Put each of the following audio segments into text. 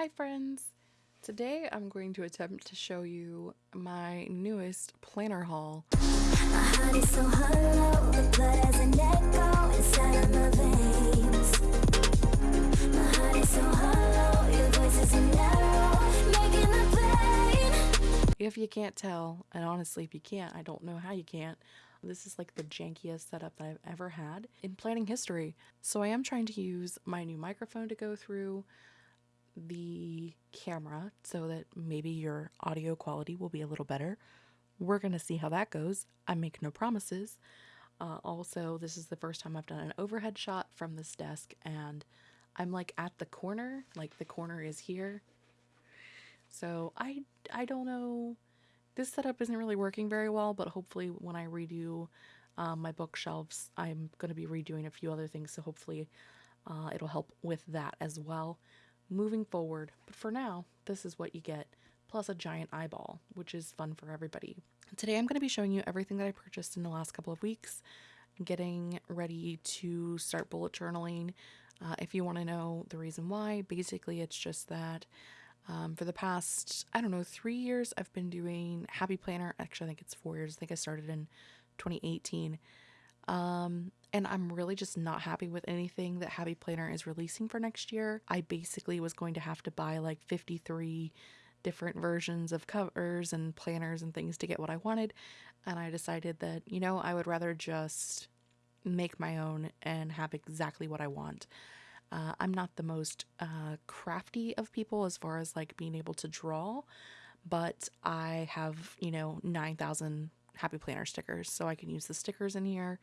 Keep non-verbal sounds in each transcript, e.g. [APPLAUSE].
Hi friends! Today I'm going to attempt to show you my newest planner haul. So hollow, so if you can't tell, and honestly if you can't, I don't know how you can't, this is like the jankiest setup that I've ever had in planning history. So I am trying to use my new microphone to go through the camera so that maybe your audio quality will be a little better. We're going to see how that goes. I make no promises. Uh, also, this is the first time I've done an overhead shot from this desk and I'm like at the corner, like the corner is here. So I, I don't know. This setup isn't really working very well, but hopefully when I redo um, my bookshelves, I'm going to be redoing a few other things. So hopefully uh, it'll help with that as well moving forward. But for now, this is what you get, plus a giant eyeball, which is fun for everybody. Today I'm going to be showing you everything that I purchased in the last couple of weeks, getting ready to start bullet journaling. Uh, if you want to know the reason why, basically it's just that um, for the past, I don't know, three years, I've been doing Happy Planner. Actually, I think it's four years. I think I started in 2018. Um, and I'm really just not happy with anything that Happy Planner is releasing for next year. I basically was going to have to buy like 53 different versions of covers and planners and things to get what I wanted. And I decided that, you know, I would rather just make my own and have exactly what I want. Uh, I'm not the most uh, crafty of people as far as like being able to draw, but I have, you know, 9,000 Happy Planner stickers. So I can use the stickers in here.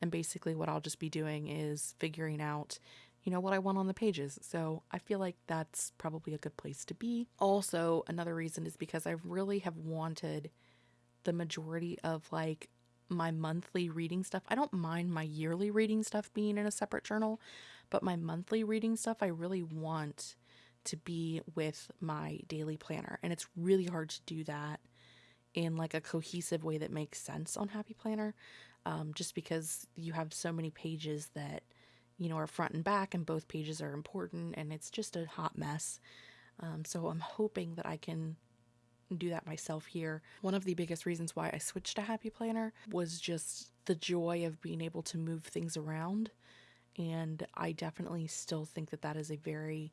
And basically what I'll just be doing is figuring out, you know, what I want on the pages. So I feel like that's probably a good place to be. Also, another reason is because I really have wanted the majority of like my monthly reading stuff. I don't mind my yearly reading stuff being in a separate journal, but my monthly reading stuff I really want to be with my daily planner. And it's really hard to do that in like a cohesive way that makes sense on Happy Planner, um, just because you have so many pages that you know are front and back, and both pages are important, and it's just a hot mess. Um, so I'm hoping that I can do that myself here. One of the biggest reasons why I switched to Happy Planner was just the joy of being able to move things around. And I definitely still think that that is a very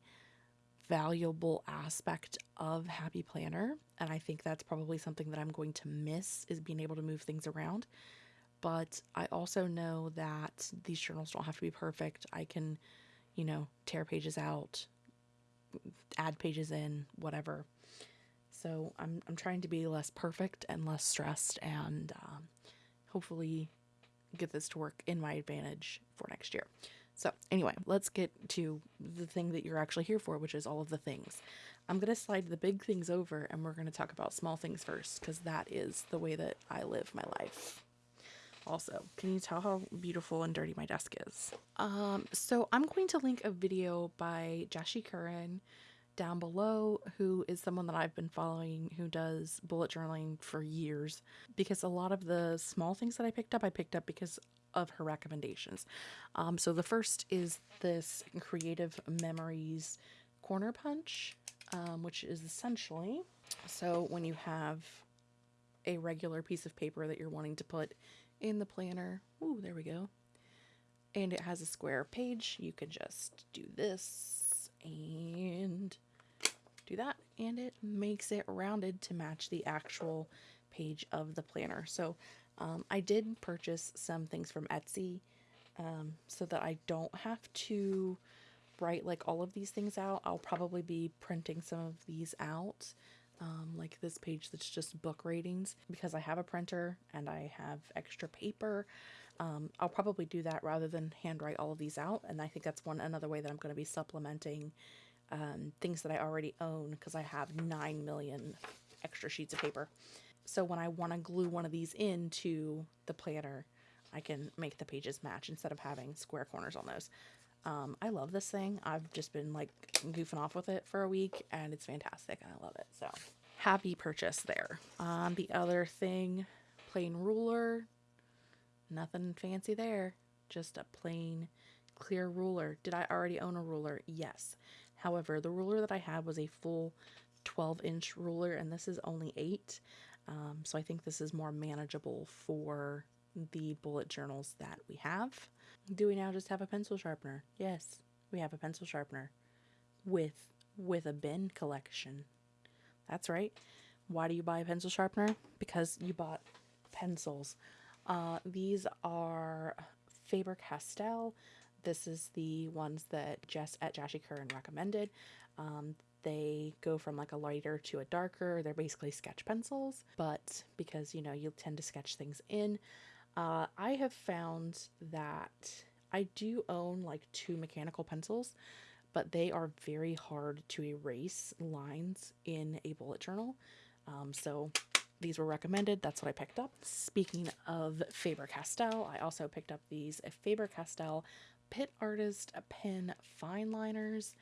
valuable aspect of Happy Planner. And I think that's probably something that I'm going to miss is being able to move things around. But I also know that these journals don't have to be perfect. I can, you know, tear pages out, add pages in, whatever. So I'm, I'm trying to be less perfect and less stressed and um, hopefully get this to work in my advantage for next year. So anyway, let's get to the thing that you're actually here for, which is all of the things. I'm going to slide the big things over and we're going to talk about small things first because that is the way that I live my life. Also, can you tell how beautiful and dirty my desk is? Um, so I'm going to link a video by Jashii Corrin down below who is someone that I've been following who does bullet journaling for years because a lot of the small things that I picked up I picked up because of her recommendations. Um, so the first is this Creative Memories Corner Punch, um, which is essentially so when you have a regular piece of paper that you're wanting to put in the planner, ooh, there we go, and it has a square page, you can just do this and do that, and it makes it rounded to match the actual page of the planner. So um, I did purchase some things from Etsy um, so that I don't have to write like all of these things out. I'll probably be printing some of these out. Um, like this page that's just book ratings because I have a printer and I have extra paper. Um, I'll probably do that rather than handwrite all of these out. And I think that's one another way that I'm going to be supplementing um, things that I already own because I have 9 million extra sheets of paper. So when I want to glue one of these into the planner, I can make the pages match instead of having square corners on those. Um, I love this thing. I've just been like goofing off with it for a week and it's fantastic and I love it. So happy purchase there. Um, the other thing, plain ruler, nothing fancy there. Just a plain clear ruler. Did I already own a ruler? Yes. However, the ruler that I had was a full 12 inch ruler, and this is only 8. Um, so I think this is more manageable for the bullet journals that we have. Do we now just have a pencil sharpener? Yes, we have a pencil sharpener with with a bin collection. That's right. Why do you buy a pencil sharpener? Because you bought pencils. Uh, these are Faber Castell. This is the ones that Jess at Jashii Corrin recommended. Um, they go from like a lighter to a darker. They're basically sketch pencils, but because you know you tend to sketch things in, uh, I have found that I do own like two mechanical pencils, but they are very hard to erase lines in a bullet journal. Um, so these were recommended. That's what I picked up. Speaking of Faber Castell, I also picked up these Faber Castell Pitt Artist Pen Fine Liners.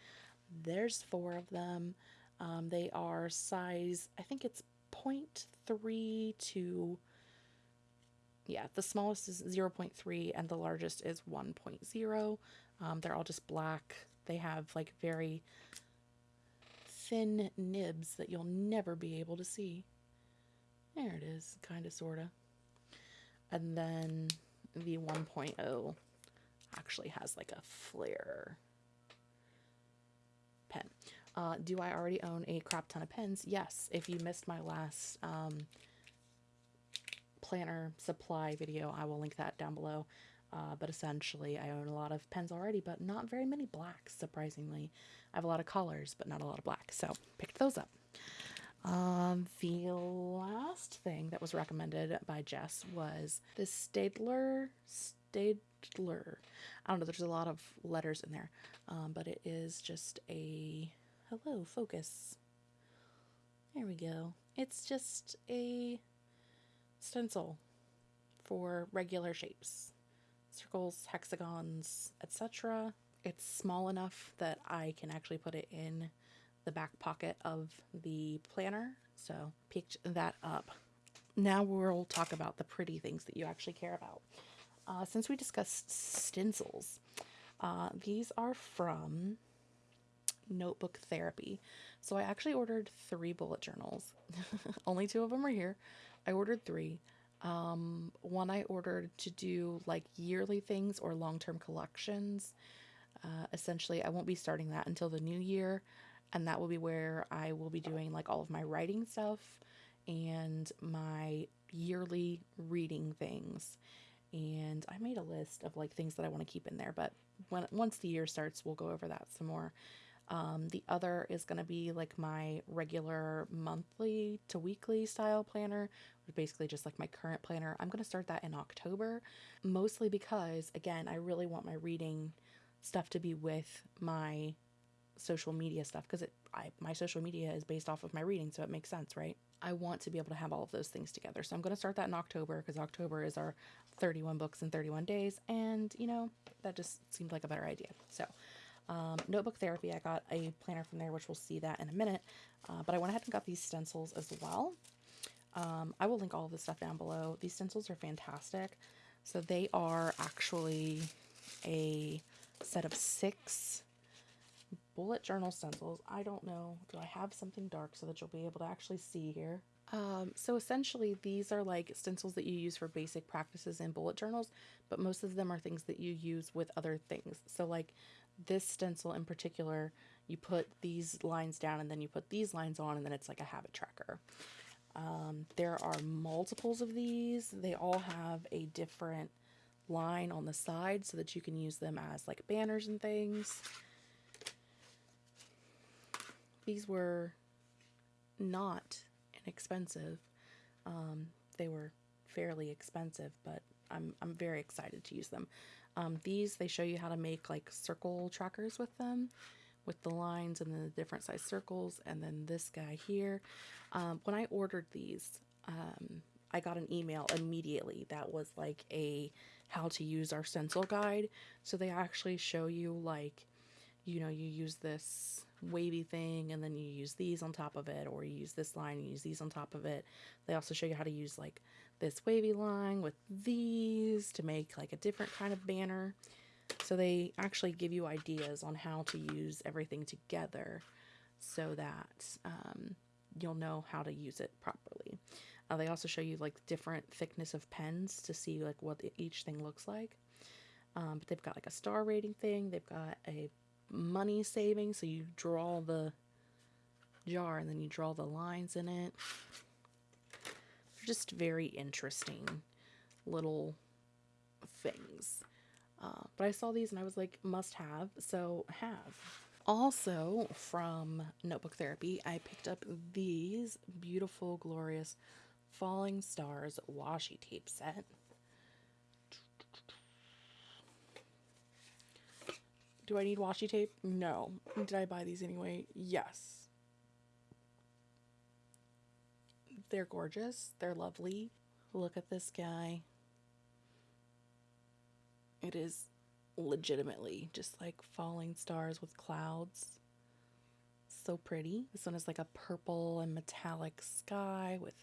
There's four of them. Um, they are size, I think it's 0.3 to, yeah, the smallest is 0.3 and the largest is 1.0. Um, they're all just black. They have like very thin nibs that you'll never be able to see. There it is, kind of, sort of. And then the 1.0 actually has like a flare pen. Uh, do I already own a crap ton of pens? Yes. If you missed my last um, planner supply video, I will link that down below. Uh, but essentially, I own a lot of pens already, but not very many blacks, surprisingly. I have a lot of colors, but not a lot of black, so picked those up. Um, the last thing that was recommended by Jess was the Staedtler. Staedtler. I don't know, there's a lot of letters in there, um, but it is just a. Hello, focus. There we go. It's just a stencil for regular shapes circles, hexagons, etc. It's small enough that I can actually put it in the back pocket of the planner. So picked that up. Now we'll talk about the pretty things that you actually care about. Uh, since we discussed stencils, uh, these are from Notebook Therapy. So I actually ordered three bullet journals. [LAUGHS] Only two of them are here. I ordered three. Um, one I ordered to do like yearly things or long term collections. Uh, essentially, I won't be starting that until the new year, and that will be where I will be doing like all of my writing stuff and my yearly reading things. And I made a list of like things that I want to keep in there, but when once the year starts, we'll go over that some more. Um, the other is going to be like my regular monthly to weekly style planner, basically just like my current planner. I'm going to start that in October, mostly because, again, I really want my reading stuff to be with my social media stuff because it I, my social media is based off of my reading so it makes sense right? I want to be able to have all of those things together. So i'm going to start that in october because october is our 31 books in 31 days and you know that just seemed like a better idea. So um, notebook therapy i got a planner from there which we'll see that in a minute uh, but i went ahead and got these stencils as well um, I will link all of this stuff down below. These stencils are fantastic. So they are actually a set of six bullet journal stencils. I don't know. Do I have something dark so that you'll be able to actually see here? Um, so essentially, these are like stencils that you use for basic practices in bullet journals, but most of them are things that you use with other things. So, like this stencil in particular, you put these lines down and then you put these lines on, and then it's like a habit tracker. Um, there are multiples of these. They all have a different line on the side so that you can use them as like banners and things. These were not inexpensive. Um, they were fairly expensive, but I'm, I'm very excited to use them. Um, these, they show you how to make like circle trackers with them with the lines and the different size circles and then this guy here. Um, when I ordered these, um, I got an email immediately that was like a how to use our stencil guide. So they actually show you like, you know, you use this wavy thing and then you use these on top of it or you use this line, you use these on top of it. They also show you how to use like this wavy line with these to make like a different kind of banner. So they actually give you ideas on how to use everything together so that um, you'll know how to use it properly. Uh, they also show you like different thickness of pens to see like what each thing looks like. Um, but they've got like a star rating thing. They've got a money saving, so you draw the jar and then you draw the lines in it. Just very interesting little things. Uh, but I saw these and I was like, must have, so have. Also, from Notebook Therapy, I picked up these beautiful, glorious Falling Stars washi tape set. Do I need washi tape? No. Did I buy these anyway? Yes. They're gorgeous. They're lovely. Look at this guy. It is legitimately just like falling stars with clouds. So pretty. This one is like a purple and metallic sky with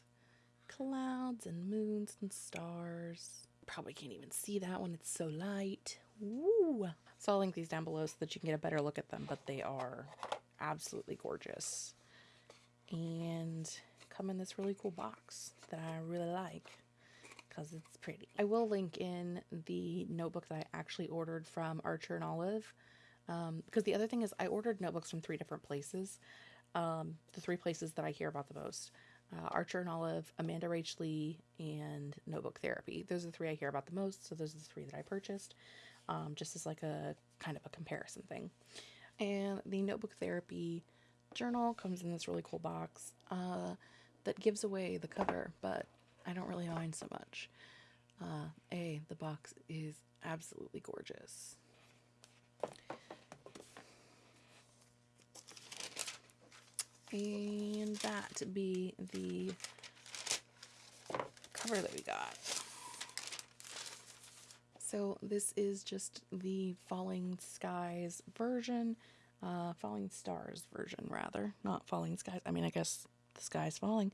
clouds and moons and stars. Probably can't even see that one, it's so light. Woo! So I'll link these down below so that you can get a better look at them, but they are absolutely gorgeous. And come in this really cool box that I really like because it's pretty. I will link in the notebook that I actually ordered from Archer and Olive. Um, because the other thing is I ordered notebooks from three different places. Um, the three places that I hear about the most. Uh, Archer and Olive, Amanda Rach Lee, and Notebook Therapy. Those are the three I hear about the most, so those are the three that I purchased, um, just as like a kind of a comparison thing. And the Notebook Therapy journal comes in this really cool box uh, that gives away the cover, but I don't really mind so much. Uh, a, the box is absolutely gorgeous. And that be the cover that we got. So this is just the Falling Skies version, uh, Falling Stars version rather, not Falling Skies. I mean, I guess the sky's falling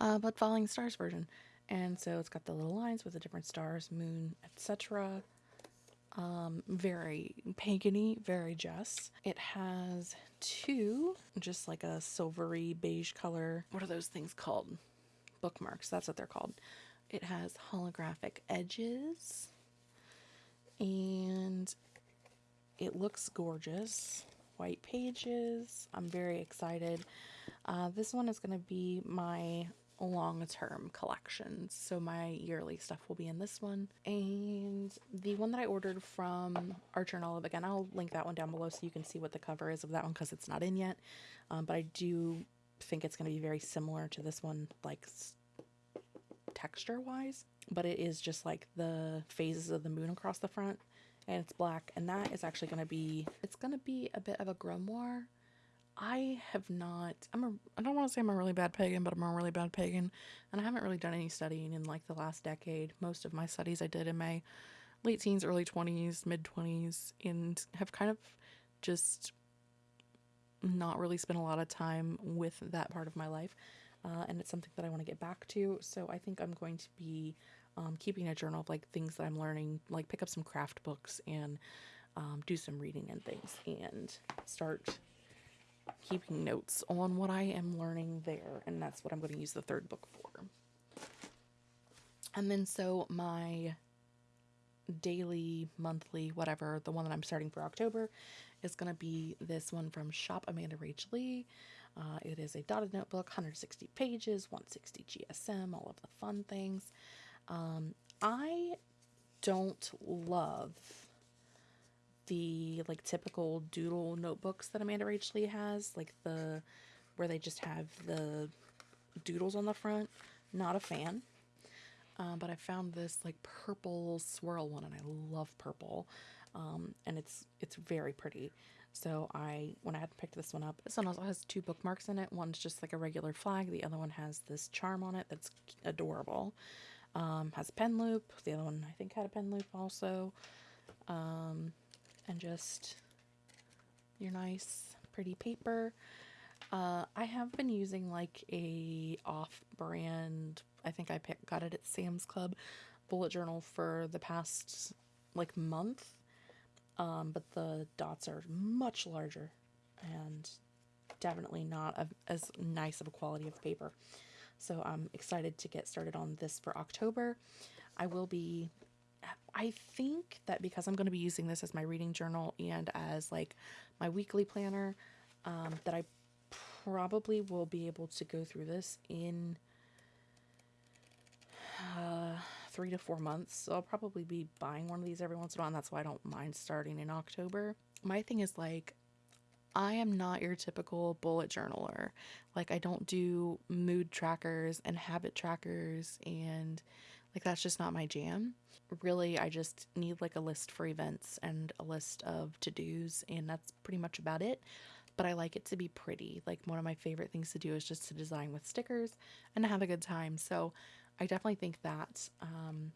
uh, but Falling Stars version. And so it's got the little lines with the different stars, moon, etc. Um, very pagany, very Jess. It has two, just like a silvery beige color. What are those things called? Bookmarks, that's what they're called. It has holographic edges and it looks gorgeous. White pages. I'm very excited. Uh, this one is going to be my long-term collections. So my yearly stuff will be in this one. And the one that I ordered from Archer and Olive, again, I'll link that one down below so you can see what the cover is of that one because it's not in yet. Um, but I do think it's going to be very similar to this one, like texture-wise. But it is just like the phases of the moon across the front and it's black. And that is actually going to be, it's going to be a bit of a grimoire I have not, I'm a, I don't want to say I'm a really bad pagan, but I'm a really bad pagan. And I haven't really done any studying in like the last decade. Most of my studies I did in my late teens, early 20s, mid 20s, and have kind of just not really spent a lot of time with that part of my life. Uh, and it's something that I want to get back to. So I think I'm going to be um, keeping a journal of like things that I'm learning, like pick up some craft books and um, do some reading and things and start keeping notes on what I am learning there, and that's what I'm going to use the third book for. And then, so my daily, monthly, whatever, the one that I'm starting for October is going to be this one from Shop Amanda Rach Lee. Uh, it is a dotted notebook, 160 pages, 160 GSM, all of the fun things. Um, I don't love the like typical doodle notebooks that Amanda Rach Lee has, like the where they just have the doodles on the front. Not a fan. Um, but I found this like purple swirl one, and I love purple, um, and it's it's very pretty. So I when I had picked this one up, this one also has two bookmarks in it. One's just like a regular flag. The other one has this charm on it that's adorable. Um, has a pen loop. The other one I think had a pen loop also. Um, and just your nice pretty paper. Uh, I have been using like a off-brand, I think I pick, got it at Sam's Club bullet journal for the past like month. um, but the dots are much larger and definitely not a, as nice of a quality of paper. So I'm excited to get started on this for October. I will be, I think that because I'm going to be using this as my reading journal and as like my weekly planner, um, that I probably will be able to go through this in uh, three to four months. So I'll probably be buying one of these every once in a while, and that's why I don't mind starting in October. My thing is like, I am not your typical bullet journaler. Like, I don't do mood trackers and habit trackers, and like, that's just not my jam. Really, I just need like a list for events and a list of to dos, and that's pretty much about it. But I like it to be pretty. Like, one of my favorite things to do is just to design with stickers and have a good time. So, I definitely think that um,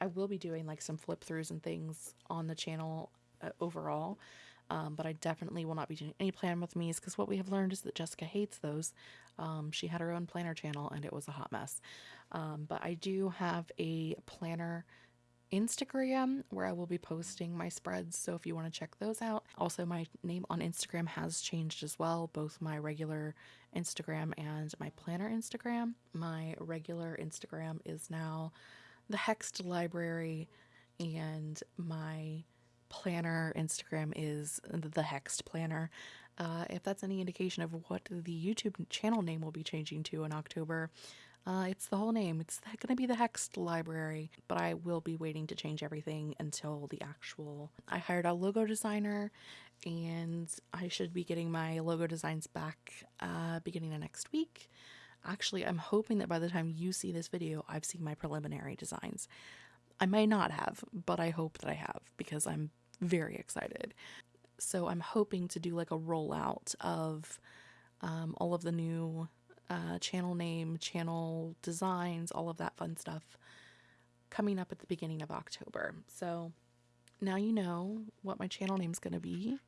I will be doing like some flip throughs and things on the channel uh, overall. Um, but I definitely will not be doing any plan with me's because what we have learned is that Jessica hates those. Um, she had her own planner channel and it was a hot mess. Um, but I do have a planner Instagram where I will be posting my spreads. So if you want to check those out, also my name on Instagram has changed as well, both my regular Instagram and my planner Instagram. My regular Instagram is now the Hext Library, and my planner Instagram is the Hext Planner. Uh, if that's any indication of what the YouTube channel name will be changing to in October, uh, it's the whole name. It's going to be the Hext Library, but I will be waiting to change everything until the actual. I hired a logo designer, and I should be getting my logo designs back uh, beginning of next week. Actually, I'm hoping that by the time you see this video, I've seen my preliminary designs. I may not have, but I hope that I have because I'm very excited. So I'm hoping to do like a rollout of um, all of the new uh, channel name, channel designs, all of that fun stuff coming up at the beginning of October. So now you know what my channel name is going to be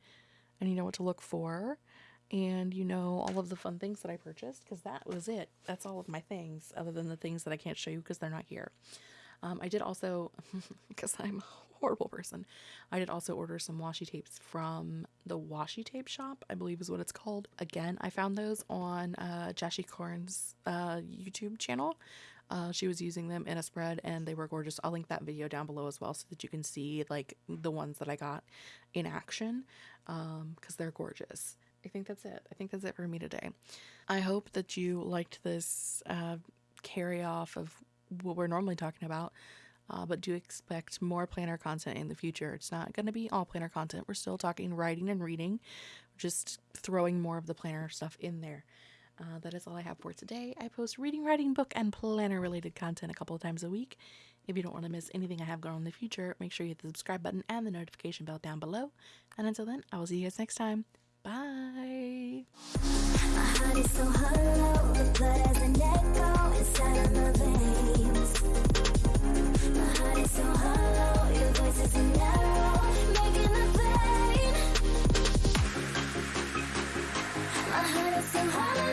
and you know what to look for and you know all of the fun things that I purchased because that was it. That's all of my things other than the things that I can't show you because they're not here. Um, I did also, [LAUGHS] because I'm horrible person, I did also order some washi tapes from the washi tape shop, I believe is what it's called. Again, I found those on uh, Jashii Corrin's uh, YouTube channel. Uh, she was using them in a spread and they were gorgeous. I'll link that video down below as well so that you can see like the ones that I got in action because um, they're gorgeous. I think that's it. I think that's it for me today. I hope that you liked this uh, carry off of what we're normally talking about, uh, but do expect more planner content in the future. It's not going to be all planner content. We're still talking writing and reading, just throwing more of the planner stuff in there. Uh, that is all I have for today. I post reading, writing, book, and planner related content a couple of times a week. If you don't want to miss anything I have going on in the future, make sure you hit the subscribe button and the notification bell down below. And until then, I will see you guys next time. Bye. My heart is so hollow